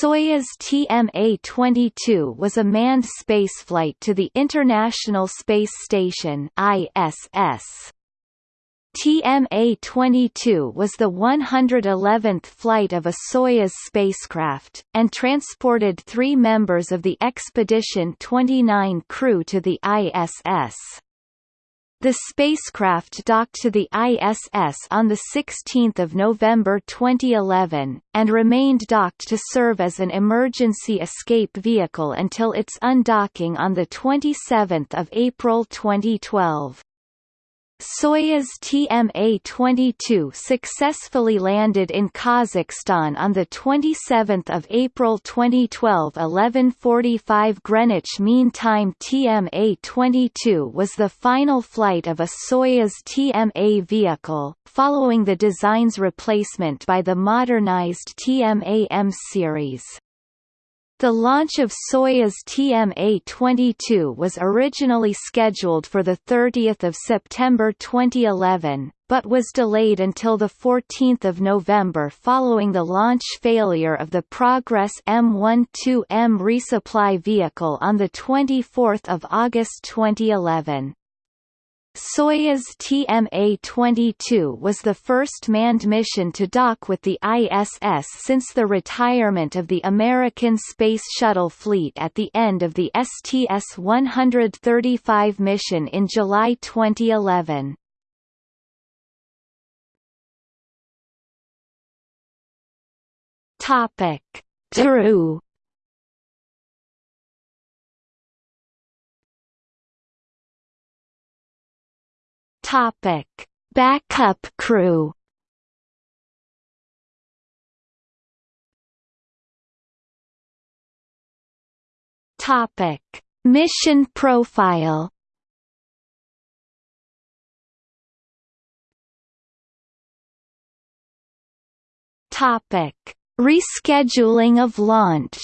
Soyuz TMA-22 was a manned spaceflight to the International Space Station ISS. TMA-22 was the 111th flight of a Soyuz spacecraft, and transported three members of the Expedition 29 crew to the ISS. The spacecraft docked to the ISS on 16 November 2011, and remained docked to serve as an emergency escape vehicle until its undocking on 27 April 2012. Soyuz TMA-22 successfully landed in Kazakhstan on 27 April 2012 11.45 Greenwich Mean Time TMA-22 was the final flight of a Soyuz TMA vehicle, following the design's replacement by the modernized TMA-M series. The launch of Soyuz TMA-22 was originally scheduled for 30 September 2011, but was delayed until 14 November following the launch failure of the Progress M12M resupply vehicle on 24 August 2011. Soyuz TMA-22 was the first manned mission to dock with the ISS since the retirement of the American Space Shuttle fleet at the end of the STS-135 mission in July 2011. Topic: Drew Topic: Backup crew. Topic: Mission profile. Topic: Rescheduling of launch.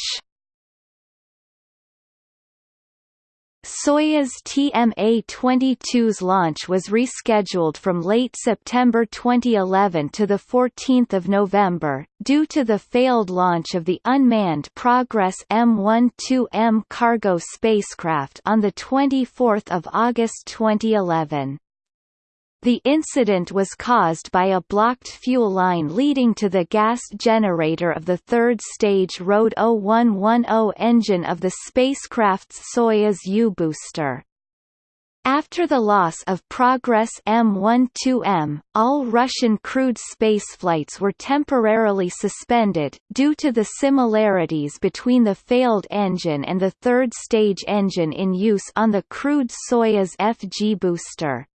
Soyuz TMA-22's launch was rescheduled from late September 2011 to 14 November, due to the failed launch of the unmanned Progress M12M cargo spacecraft on 24 August 2011. The incident was caused by a blocked fuel line leading to the gas generator of the third stage RD 0110 engine of the spacecraft's Soyuz U-booster. After the loss of Progress M12M, all Russian crewed spaceflights were temporarily suspended, due to the similarities between the failed engine and the third stage engine in use on the crewed Soyuz FG booster.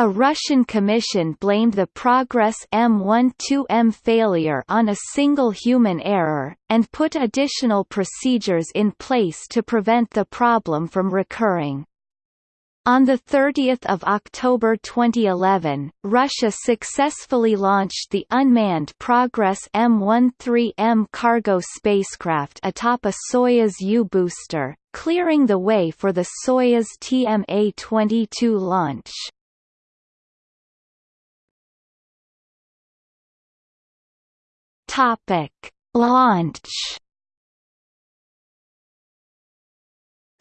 A Russian commission blamed the Progress M12M failure on a single human error, and put additional procedures in place to prevent the problem from recurring. On 30 October 2011, Russia successfully launched the unmanned Progress M13M cargo spacecraft atop a Soyuz U-booster, clearing the way for the Soyuz TMA-22 launch. Topic: Launch.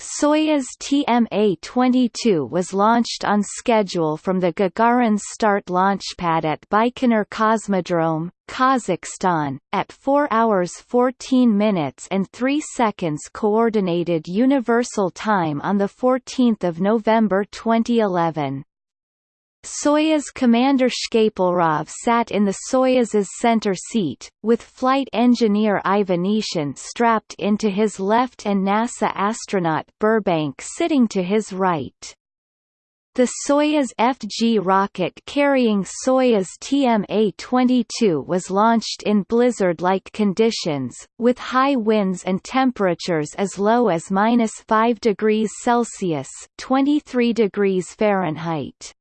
Soyuz TMA-22 was launched on schedule from the Gagarin start launchpad at Baikonur Cosmodrome, Kazakhstan, at 4 hours 14 minutes and 3 seconds Coordinated Universal Time on 14 November 2011. Soyuz Commander Shkaplerov sat in the Soyuz's center seat, with flight engineer Ivanishin strapped into his left and NASA astronaut Burbank sitting to his right. The Soyuz FG rocket carrying Soyuz TMA-22 was launched in blizzard-like conditions, with high winds and temperatures as low as minus 5 degrees Celsius 23 degrees Fahrenheit.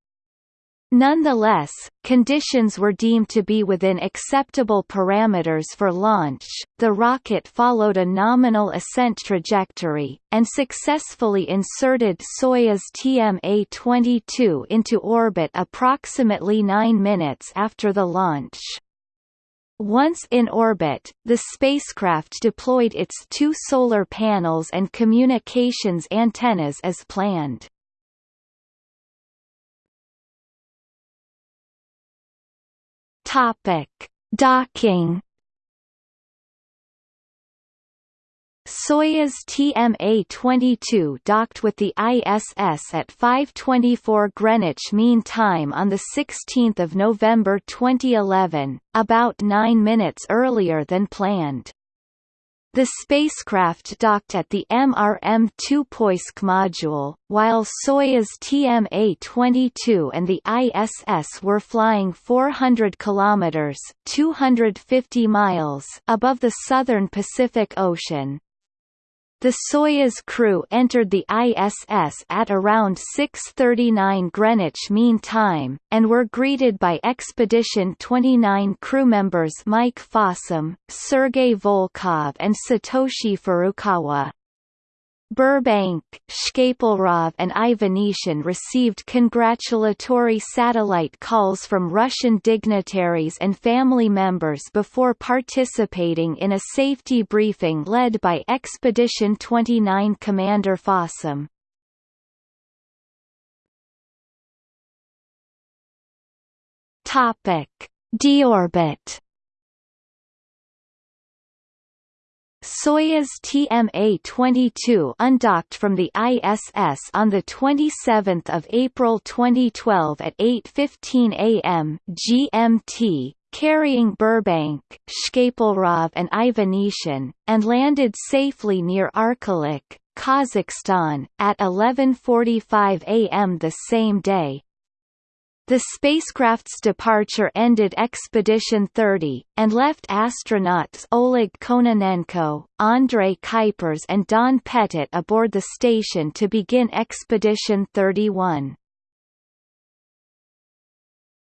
Nonetheless, conditions were deemed to be within acceptable parameters for launch. The rocket followed a nominal ascent trajectory, and successfully inserted Soyuz TMA-22 into orbit approximately nine minutes after the launch. Once in orbit, the spacecraft deployed its two solar panels and communications antennas as planned. Topic: Docking Soyuz TMA-22 docked with the ISS at 5:24 Greenwich Mean Time on the 16th of November 2011, about 9 minutes earlier than planned. The spacecraft docked at the MRM-2 Poisk module, while Soyuz TMA-22 and the ISS were flying 400 kilometers (250 miles) above the southern Pacific Ocean. The Soyuz crew entered the ISS at around 6.39 Greenwich Mean Time, and were greeted by Expedition 29 crew members Mike Fossum, Sergei Volkov and Satoshi Furukawa. Burbank, Shkaplerov and Ivanishin received congratulatory satellite calls from Russian dignitaries and family members before participating in a safety briefing led by Expedition 29 Commander Fossum. Topic: Deorbit Soyuz TMA-22 undocked from the ISS on 27 April 2012 at 8.15 am GMT, carrying Burbank, Shkaplerov and Ivanishin, and landed safely near Arkalyk, Kazakhstan, at 11.45 am the same day. The spacecraft's departure ended Expedition 30, and left astronauts Oleg Kononenko, André Kuipers and Don Pettit aboard the station to begin Expedition 31.